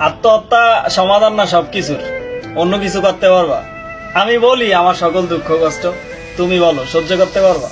আত্মহত্যা সমাধান না সবকিছুর। অন্য কিছু করতে পারবা। আমি বলি, আমার সকল দুঃখ, কষ্ট তুমি বলো, সহ্য করতে পারবা?